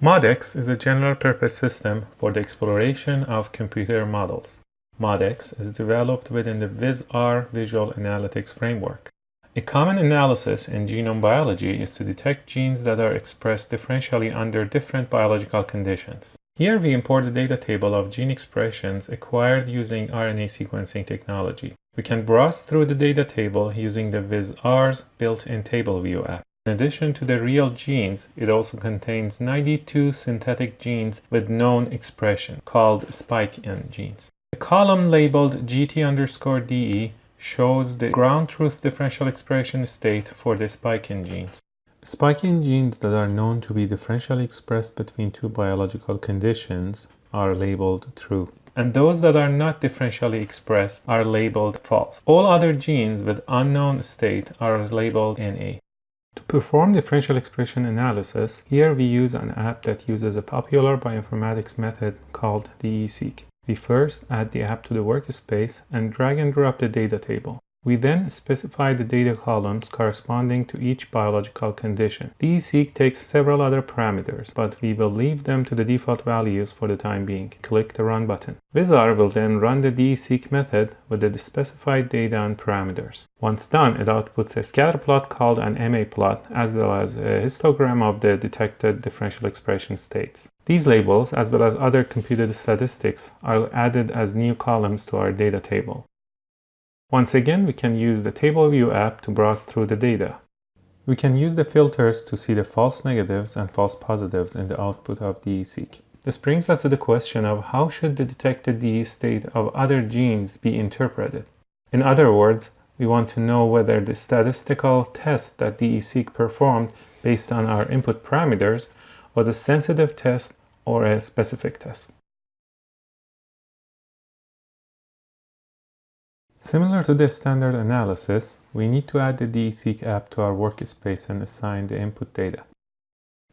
MODEX is a general-purpose system for the exploration of computer models. MODEX is developed within the VisR Visual Analytics framework. A common analysis in genome biology is to detect genes that are expressed differentially under different biological conditions. Here we import a data table of gene expressions acquired using RNA sequencing technology. We can browse through the data table using the VisR's built-in table view app. In addition to the real genes, it also contains 92 synthetic genes with known expression, called spike-in genes. The column labeled GT underscore DE shows the ground truth differential expression state for the spike-in genes. Spike-in genes that are known to be differentially expressed between two biological conditions are labeled true and those that are not differentially expressed are labeled false. All other genes with unknown state are labeled NA. To perform differential expression analysis, here we use an app that uses a popular bioinformatics method called DESeq. We first add the app to the workspace and drag and drop the data table. We then specify the data columns corresponding to each biological condition. DESeq takes several other parameters, but we will leave them to the default values for the time being. Click the Run button. VisR will then run the DESeq method with the specified data and parameters. Once done, it outputs a scatter plot called an MA plot, as well as a histogram of the detected differential expression states. These labels, as well as other computed statistics, are added as new columns to our data table. Once again, we can use the Table View app to browse through the data. We can use the filters to see the false negatives and false positives in the output of DESeq. This brings us to the question of how should the detected DE state of other genes be interpreted? In other words, we want to know whether the statistical test that DESeq performed based on our input parameters was a sensitive test or a specific test. Similar to the standard analysis, we need to add the DESeq app to our workspace and assign the input data.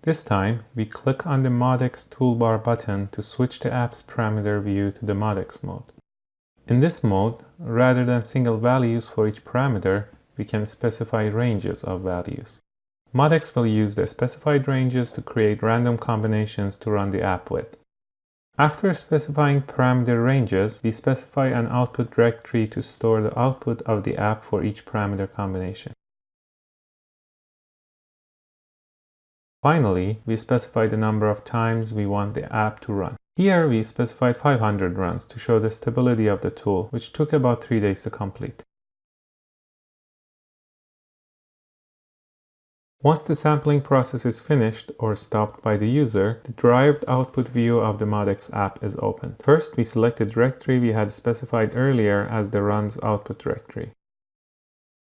This time, we click on the MODEX toolbar button to switch the app's parameter view to the MODEX mode. In this mode, rather than single values for each parameter, we can specify ranges of values. MODEX will use the specified ranges to create random combinations to run the app with. After specifying parameter ranges, we specify an output directory to store the output of the app for each parameter combination. Finally, we specify the number of times we want the app to run. Here we specified 500 runs to show the stability of the tool, which took about 3 days to complete. Once the sampling process is finished or stopped by the user, the derived output view of the MODEX app is opened. First, we select the directory we had specified earlier as the runs output directory.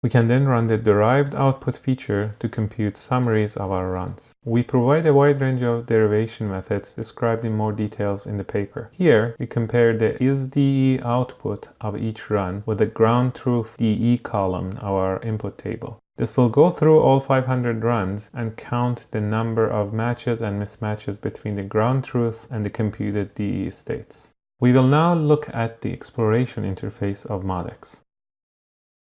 We can then run the derived output feature to compute summaries of our runs. We provide a wide range of derivation methods described in more details in the paper. Here, we compare the isDE output of each run with the ground truth DE column of our input table. This will go through all 500 runs and count the number of matches and mismatches between the ground truth and the computed DE states. We will now look at the exploration interface of MODEX.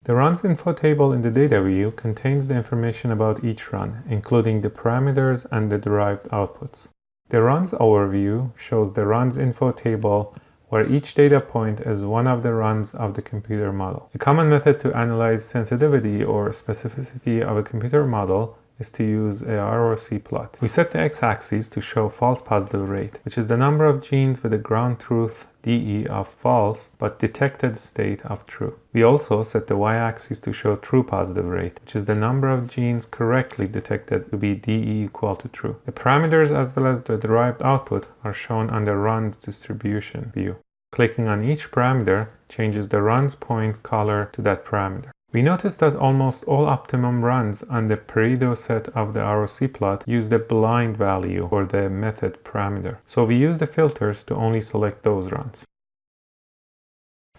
The runs info table in the data view contains the information about each run, including the parameters and the derived outputs. The runs overview shows the runs info table where each data point is one of the runs of the computer model. A common method to analyze sensitivity or specificity of a computer model is to use a ROC plot. We set the x-axis to show false positive rate, which is the number of genes with a ground truth DE of false, but detected state of true. We also set the y-axis to show true positive rate, which is the number of genes correctly detected to be DE equal to true. The parameters as well as the derived output are shown on the runs distribution view. Clicking on each parameter changes the runs point color to that parameter. We notice that almost all optimum runs on the Pareto set of the ROC plot use the blind value for the method parameter. So we use the filters to only select those runs.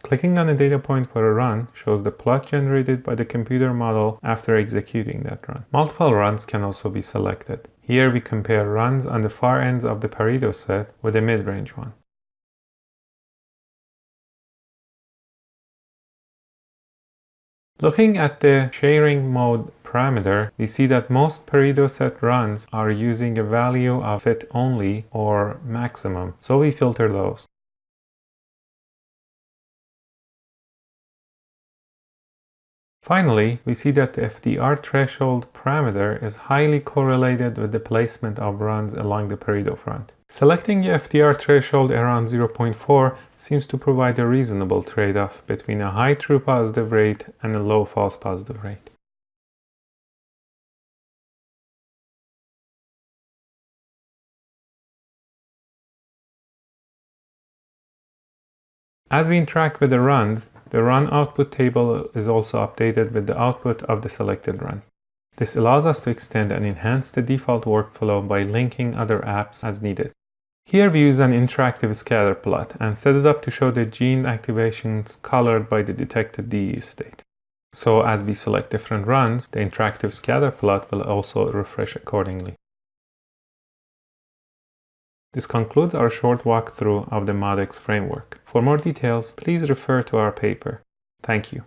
Clicking on a data point for a run shows the plot generated by the computer model after executing that run. Multiple runs can also be selected. Here we compare runs on the far ends of the Pareto set with a mid-range one. Looking at the sharing mode parameter, we see that most Pareto set runs are using a value of fit only or maximum, so we filter those. Finally, we see that the FDR threshold parameter is highly correlated with the placement of runs along the Pareto front. Selecting the FDR threshold around 0.4 seems to provide a reasonable trade-off between a high true positive rate and a low false positive rate. As we interact with the runs, the run output table is also updated with the output of the selected run. This allows us to extend and enhance the default workflow by linking other apps as needed. Here we use an interactive scatter plot and set it up to show the gene activations colored by the detected DE state. So as we select different runs, the interactive scatter plot will also refresh accordingly. This concludes our short walkthrough of the MODEX framework. For more details, please refer to our paper. Thank you.